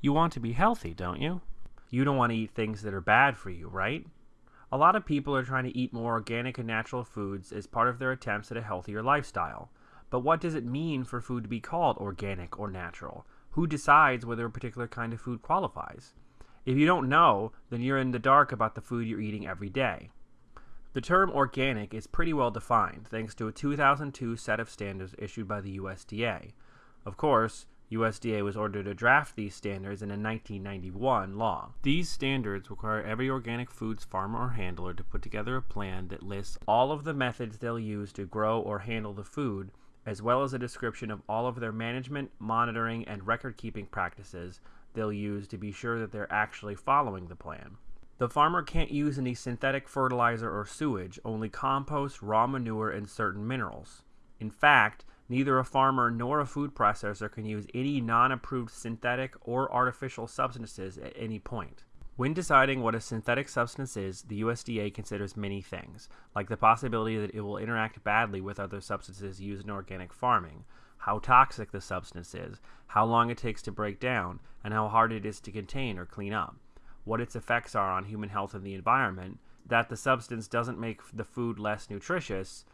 You want to be healthy, don't you? You don't want to eat things that are bad for you, right? A lot of people are trying to eat more organic and natural foods as part of their attempts at a healthier lifestyle. But what does it mean for food to be called organic or natural? Who decides whether a particular kind of food qualifies? If you don't know, then you're in the dark about the food you're eating every day. The term organic is pretty well defined thanks to a 2002 set of standards issued by the USDA. Of course, USDA was ordered to draft these standards in a 1991 law. These standards require every organic foods farmer or handler to put together a plan that lists all of the methods they'll use to grow or handle the food, as well as a description of all of their management, monitoring, and record keeping practices they'll use to be sure that they're actually following the plan. The farmer can't use any synthetic fertilizer or sewage, only compost, raw manure, and certain minerals. In fact, Neither a farmer nor a food processor can use any non approved synthetic or artificial substances at any point. When deciding what a synthetic substance is, the USDA considers many things, like the possibility that it will interact badly with other substances used in organic farming, how toxic the substance is, how long it takes to break down, and how hard it is to contain or clean up, what its effects are on human health and the environment, that the substance doesn't make the food less nutritious,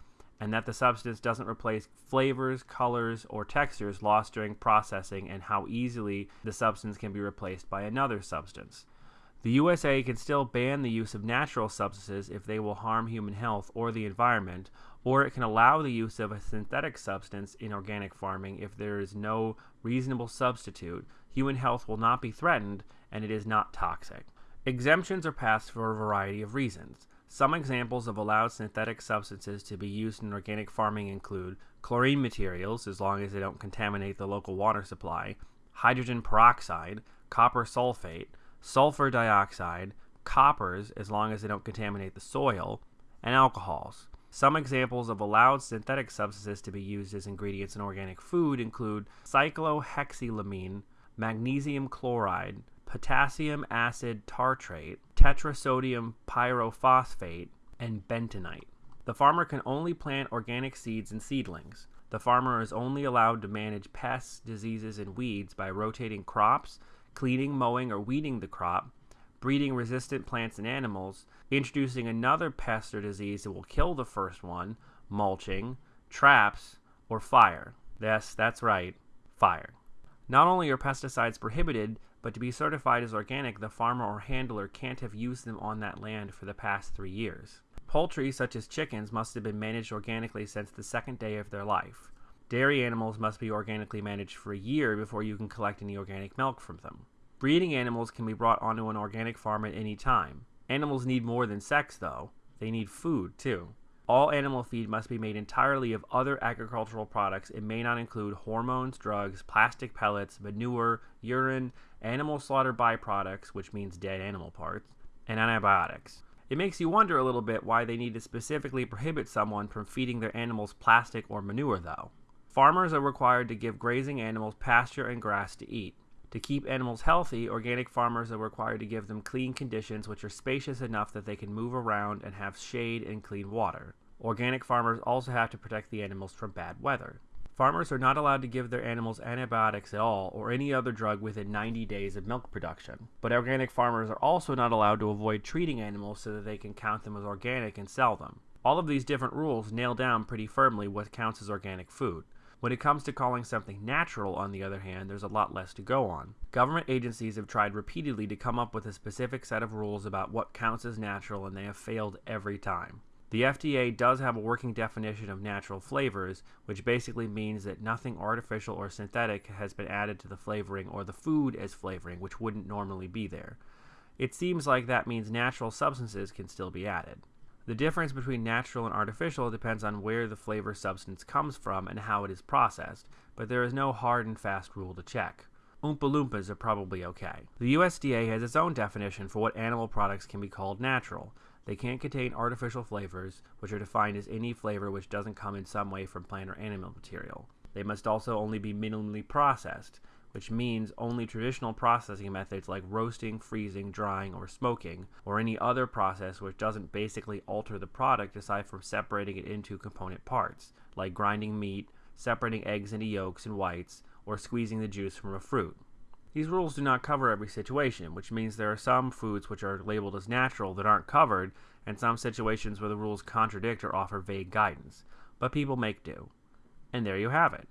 and that the substance doesn't replace flavors, colors, or textures lost during processing, and how easily the substance can be replaced by another substance. The USA can still ban the use of natural substances if they will harm human health or the environment, or it can allow the use of a synthetic substance in organic farming if there is no reasonable substitute, human health will not be threatened, and it is not toxic. Exemptions are passed for a variety of reasons. Some examples of allowed synthetic substances to be used in organic farming include chlorine materials, as long as they don't contaminate the local water supply, hydrogen peroxide, copper sulfate, sulfur dioxide, coppers, as long as they don't contaminate the soil, and alcohols. Some examples of allowed synthetic substances to be used as ingredients in organic food include cyclohexylamine, magnesium chloride, potassium acid tartrate, tetrasodium pyrophosphate, and bentonite. The farmer can only plant organic seeds and seedlings. The farmer is only allowed to manage pests, diseases, and weeds by rotating crops, cleaning, mowing, or weeding the crop, breeding resistant plants and animals, introducing another pest or disease that will kill the first one, mulching, traps, or fire. Yes, that's right, fire. Not only are pesticides prohibited, but to be certified as organic, the farmer or handler can't have used them on that land for the past three years. Poultry, such as chickens, must have been managed organically since the second day of their life. Dairy animals must be organically managed for a year before you can collect any organic milk from them. Breeding animals can be brought onto an organic farm at any time. Animals need more than sex, though. They need food, too. All animal feed must be made entirely of other agricultural products. It may not include hormones, drugs, plastic pellets, manure, urine, animal slaughter byproducts, which means dead animal parts, and antibiotics. It makes you wonder a little bit why they need to specifically prohibit someone from feeding their animals plastic or manure, though. Farmers are required to give grazing animals pasture and grass to eat. To keep animals healthy, organic farmers are required to give them clean conditions which are spacious enough that they can move around and have shade and clean water. Organic farmers also have to protect the animals from bad weather. Farmers are not allowed to give their animals antibiotics at all or any other drug within 90 days of milk production. But organic farmers are also not allowed to avoid treating animals so that they can count them as organic and sell them. All of these different rules nail down pretty firmly what counts as organic food. When it comes to calling something natural, on the other hand, there's a lot less to go on. Government agencies have tried repeatedly to come up with a specific set of rules about what counts as natural, and they have failed every time. The FDA does have a working definition of natural flavors, which basically means that nothing artificial or synthetic has been added to the flavoring or the food as flavoring, which wouldn't normally be there. It seems like that means natural substances can still be added. The difference between natural and artificial depends on where the flavor substance comes from and how it is processed, but there is no hard and fast rule to check. Oompa Loompas are probably okay. The USDA has its own definition for what animal products can be called natural. They can't contain artificial flavors, which are defined as any flavor which doesn't come in some way from plant or animal material. They must also only be minimally processed, which means only traditional processing methods like roasting, freezing, drying, or smoking, or any other process which doesn't basically alter the product aside from separating it into component parts, like grinding meat, separating eggs into yolks and whites, or squeezing the juice from a fruit. These rules do not cover every situation, which means there are some foods which are labeled as natural that aren't covered, and some situations where the rules contradict or offer vague guidance. But people make do. And there you have it.